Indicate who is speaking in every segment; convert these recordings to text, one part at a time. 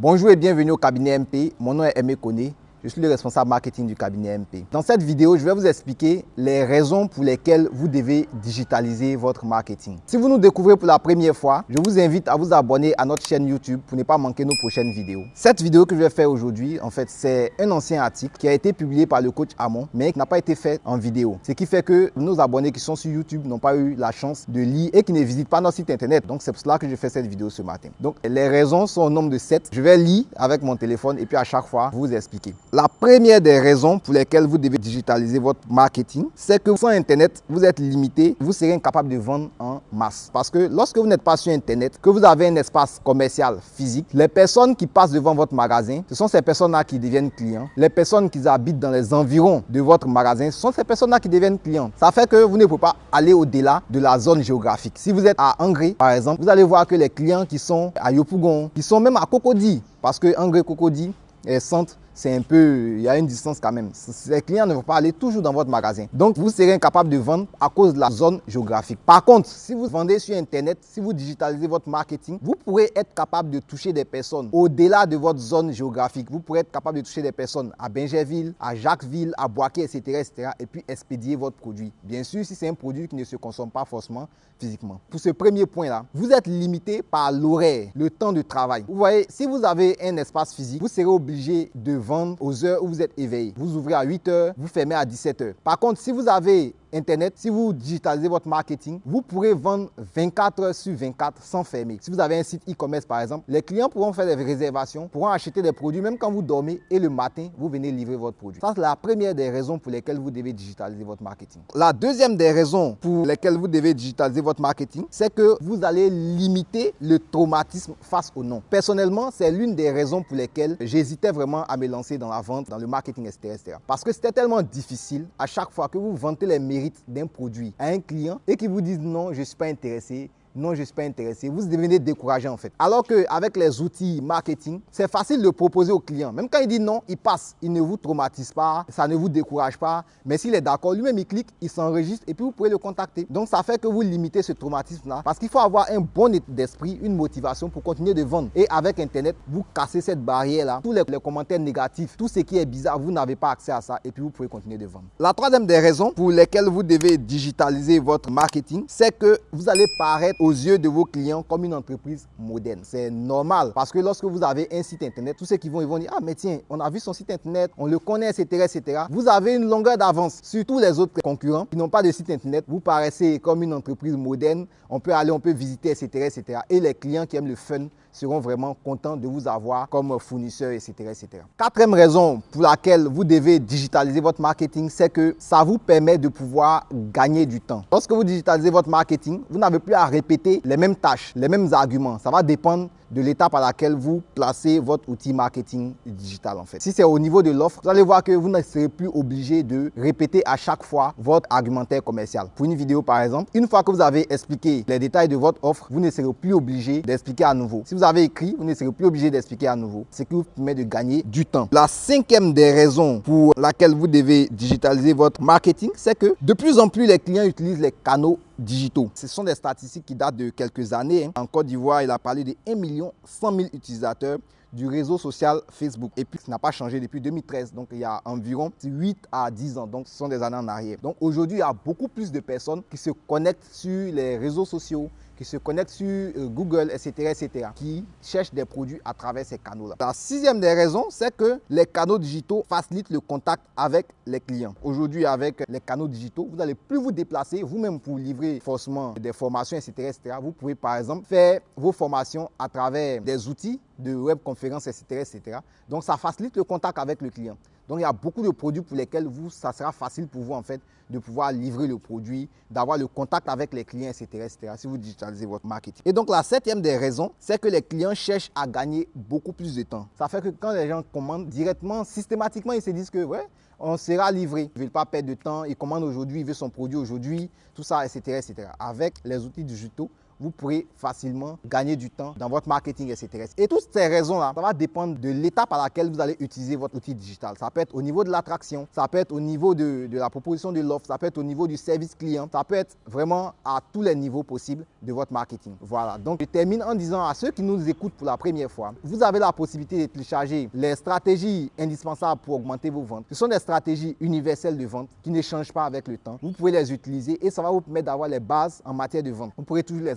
Speaker 1: Bonjour et bienvenue au cabinet MP. Mon nom est Aimé Koné. Je suis le responsable marketing du cabinet MP. Dans cette vidéo, je vais vous expliquer les raisons pour lesquelles vous devez digitaliser votre marketing. Si vous nous découvrez pour la première fois, je vous invite à vous abonner à notre chaîne YouTube pour ne pas manquer nos prochaines vidéos. Cette vidéo que je vais faire aujourd'hui, en fait, c'est un ancien article qui a été publié par le coach Amon, mais qui n'a pas été fait en vidéo. Ce qui fait que nos abonnés qui sont sur YouTube n'ont pas eu la chance de lire et qui ne visitent pas notre site internet. Donc, c'est pour cela que je fais cette vidéo ce matin. Donc, les raisons sont au nombre de 7. Je vais lire avec mon téléphone et puis à chaque fois, vous expliquer. La première des raisons pour lesquelles vous devez digitaliser votre marketing, c'est que sans Internet, vous êtes limité, vous serez incapable de vendre en masse. Parce que lorsque vous n'êtes pas sur Internet, que vous avez un espace commercial physique, les personnes qui passent devant votre magasin, ce sont ces personnes-là qui deviennent clients. Les personnes qui habitent dans les environs de votre magasin, ce sont ces personnes-là qui deviennent clients. Ça fait que vous ne pouvez pas aller au-delà de la zone géographique. Si vous êtes à Angry, par exemple, vous allez voir que les clients qui sont à Yopougon, qui sont même à Cocody, parce que Angry Cocody est centre c'est un peu, il y a une distance quand même. Les clients ne vont pas aller toujours dans votre magasin. Donc, vous serez incapable de vendre à cause de la zone géographique. Par contre, si vous vendez sur Internet, si vous digitalisez votre marketing, vous pourrez être capable de toucher des personnes au-delà de votre zone géographique. Vous pourrez être capable de toucher des personnes à Bingerville, à Jacquesville, à Boaké, etc., etc. et puis expédier votre produit. Bien sûr, si c'est un produit qui ne se consomme pas forcément physiquement. Pour ce premier point-là, vous êtes limité par l'horaire, le temps de travail. Vous voyez, si vous avez un espace physique, vous serez obligé de vendre aux heures où vous êtes éveillé. Vous ouvrez à 8 heures, vous fermez à 17 heures. Par contre, si vous avez Internet, si vous digitalisez votre marketing, vous pourrez vendre 24 heures sur 24 sans fermer. Si vous avez un site e-commerce par exemple, les clients pourront faire des réservations, pourront acheter des produits même quand vous dormez et le matin, vous venez livrer votre produit. Ça, c'est la première des raisons pour lesquelles vous devez digitaliser votre marketing. La deuxième des raisons pour lesquelles vous devez digitaliser votre marketing, c'est que vous allez limiter le traumatisme face au nom. Personnellement, c'est l'une des raisons pour lesquelles j'hésitais vraiment à me lancer dans la vente, dans le marketing, etc. etc. Parce que c'était tellement difficile à chaque fois que vous vantez les d'un produit à un client et qu'il vous dise non, je suis pas intéressé, non, je ne suis pas intéressé, vous devenez découragé en fait. Alors qu'avec les outils marketing, c'est facile de proposer au client. Même quand il dit non, il passe, il ne vous traumatise pas, ça ne vous décourage pas. Mais s'il est d'accord, lui-même il clique, il s'enregistre et puis vous pouvez le contacter. Donc ça fait que vous limitez ce traumatisme-là parce qu'il faut avoir un bon état d'esprit, une motivation pour continuer de vendre. Et avec Internet, vous cassez cette barrière-là. Tous les, les commentaires négatifs, tout ce qui est bizarre, vous n'avez pas accès à ça et puis vous pouvez continuer de vendre. La troisième des raisons pour lesquelles vous devez digitaliser votre marketing, c'est que vous allez paraître aux yeux de vos clients comme une entreprise moderne. C'est normal parce que lorsque vous avez un site internet, tous ceux qui vont, ils vont dire Ah, mais tiens, on a vu son site internet, on le connaît, etc. etc. Vous avez une longueur d'avance sur tous les autres concurrents qui n'ont pas de site internet. Vous paraissez comme une entreprise moderne. On peut aller, on peut visiter, etc. etc. Et les clients qui aiment le fun seront vraiment contents de vous avoir comme fournisseur, etc., etc. Quatrième raison pour laquelle vous devez digitaliser votre marketing, c'est que ça vous permet de pouvoir gagner du temps. Lorsque vous digitalisez votre marketing, vous n'avez plus à répéter les mêmes tâches, les mêmes arguments. Ça va dépendre de l'étape à laquelle vous placez votre outil marketing digital en fait. Si c'est au niveau de l'offre, vous allez voir que vous ne serez plus obligé de répéter à chaque fois votre argumentaire commercial. Pour une vidéo par exemple, une fois que vous avez expliqué les détails de votre offre, vous ne serez plus obligé d'expliquer à nouveau. Si vous écrit, vous ne serez plus obligé d'expliquer à nouveau, ce qui vous permet de gagner du temps. La cinquième des raisons pour laquelle vous devez digitaliser votre marketing, c'est que de plus en plus les clients utilisent les canaux digitaux. Ce sont des statistiques qui datent de quelques années. Hein. En Côte d'Ivoire, il a parlé de 1 million 100 000 utilisateurs du réseau social Facebook. Et puis, ça n'a pas changé depuis 2013. Donc, il y a environ 8 à 10 ans. Donc, ce sont des années en arrière. Donc, aujourd'hui, il y a beaucoup plus de personnes qui se connectent sur les réseaux sociaux, qui se connectent sur euh, Google, etc., etc., qui cherchent des produits à travers ces canaux-là. La sixième des raisons, c'est que les canaux digitaux facilitent le contact avec les clients. Aujourd'hui, avec les canaux digitaux, vous n'allez plus vous déplacer vous-même pour livrer forcément des formations, etc., etc. Vous pouvez, par exemple, faire vos formations à travers des outils de webconférences, etc., etc. Donc, ça facilite le contact avec le client. Donc, il y a beaucoup de produits pour lesquels vous, ça sera facile pour vous, en fait, de pouvoir livrer le produit, d'avoir le contact avec les clients, etc., etc., si vous digitalisez votre marketing. Et donc, la septième des raisons, c'est que les clients cherchent à gagner beaucoup plus de temps. Ça fait que quand les gens commandent directement, systématiquement, ils se disent que, ouais, on sera livré. Ils ne veulent pas perdre de temps, ils commandent aujourd'hui, ils veulent son produit aujourd'hui, tout ça, etc., etc. Avec les outils digitaux, vous pourrez facilement gagner du temps dans votre marketing, etc. Et toutes ces raisons-là, ça va dépendre de l'étape à laquelle vous allez utiliser votre outil digital. Ça peut être au niveau de l'attraction, ça peut être au niveau de, la proposition de l'offre, ça peut être au niveau du service client, ça peut être vraiment à tous les niveaux possibles de votre marketing. Voilà, donc je termine en disant à ceux qui nous écoutent pour la première fois, vous avez la possibilité de télécharger les stratégies indispensables pour augmenter vos ventes. Ce sont des stratégies universelles de vente qui ne changent pas avec le temps. Vous pouvez les utiliser et ça va vous permettre d'avoir les bases en matière de vente. Vous pourrez toujours les.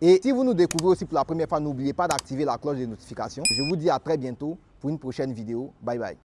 Speaker 1: Et si vous nous découvrez aussi pour la première fois, n'oubliez pas d'activer la cloche de notification. Je vous dis à très bientôt pour une prochaine vidéo. Bye bye.